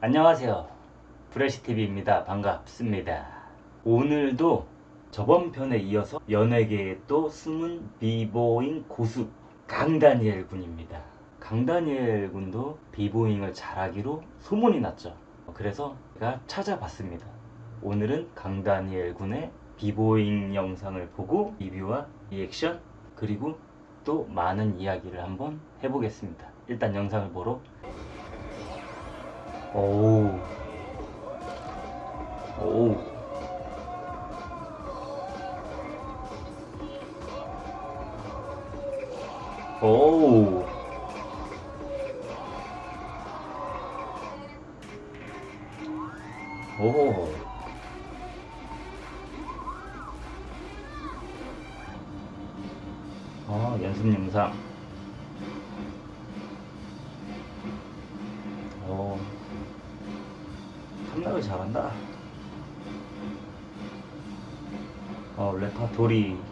안녕하세요. 브레시TV입니다. 반갑습니다. 오늘도 저번 편에 이어서 연예계에 또 숨은 비보잉 고수 강다니엘 군입니다. 강다니엘 군도 비보잉을 잘하기로 소문이 났죠. 그래서 제가 찾아봤습니다. 오늘은 강다니엘 군의 비보잉 영상을 보고 리뷰와 리액션 그리고 또 많은 이야기를 한번 해보겠습니다. 일단 영상을 보러 오우. 오우. 오우. 오 아, 연습 영상. 탐락을 잘한다. 어, 레파토리.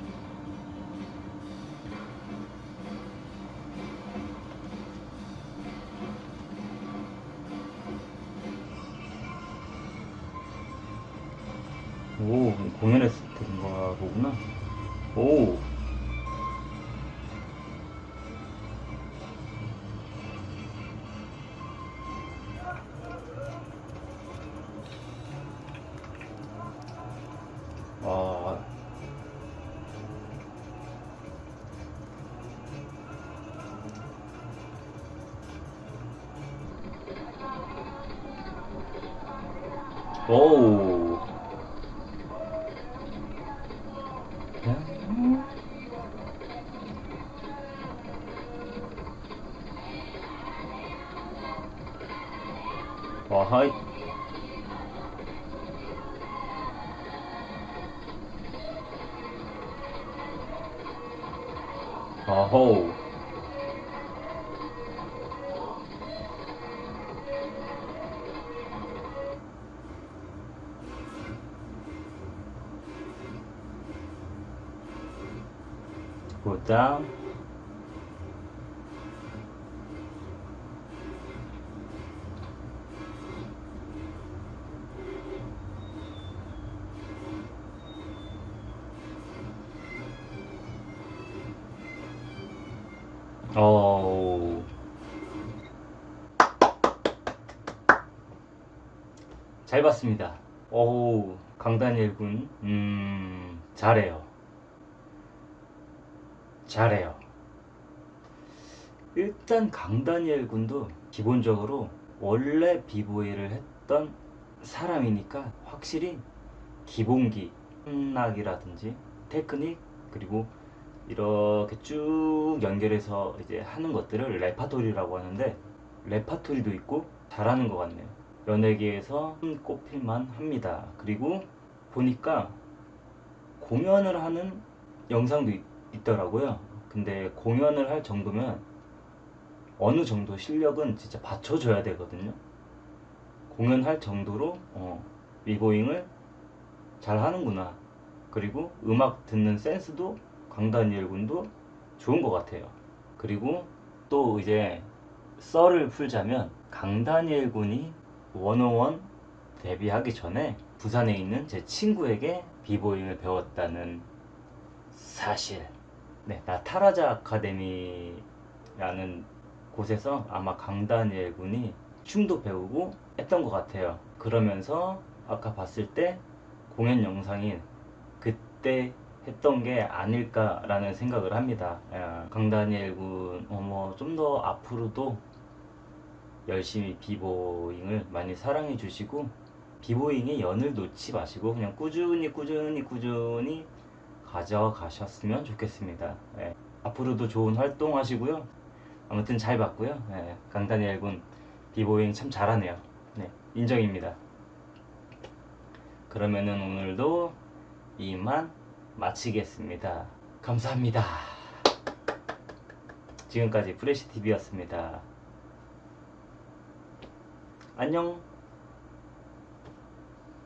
오, 공연했을 때인가 보구나. 오. 오우. 와하 이. 어호. 보다 어. 잘 봤습니다. 어우, 강다니엘 군, 음, 잘해요. 잘해요. 일단 강다니엘 군도 기본적으로 원래 비보이를 했던 사람이니까 확실히 기본기, 음악이라든지 테크닉, 그리고 이렇게 쭉 연결해서 이제 하는 것들을 레파토리라고 하는데 레파토리도 있고 잘하는 것 같네요. 연예계에서 꼽힐만 합니다. 그리고 보니까 공연을 하는 영상도 있, 있더라고요. 근데 공연을 할 정도면 어느 정도 실력은 진짜 받쳐줘야 되거든요. 공연할 정도로 어, 비보잉을 잘 하는구나. 그리고 음악 듣는 센스도 강다니엘 군도 좋은 것 같아요. 그리고 또 이제 썰을 풀자면 강다니엘 군이 101 데뷔하기 전에 부산에 있는 제 친구에게 비보잉을 배웠다는 사실. 네, 나타라자 아카데미라는 곳에서 아마 강다니엘 군이 춤도 배우고 했던 것 같아요. 그러면서 아까 봤을 때 공연 영상이 그때 했던 게 아닐까라는 생각을 합니다. 야, 강다니엘 군, 어머, 좀 더 앞으로도 열심히 비보잉을 많이 사랑해 주시고, 비보잉의 연을 놓지 마시고, 그냥 꾸준히, 꾸준히, 꾸준히 가져가셨으면 좋겠습니다. 예, 앞으로도 좋은 활동 하시고요. 아무튼 잘 봤고요. 예, 강다니엘 군, 비보잉 참 잘하네요. 네, 인정입니다. 그러면은 오늘도 이만 마치겠습니다. 감사합니다. 지금까지 프레시TV였습니다. 안녕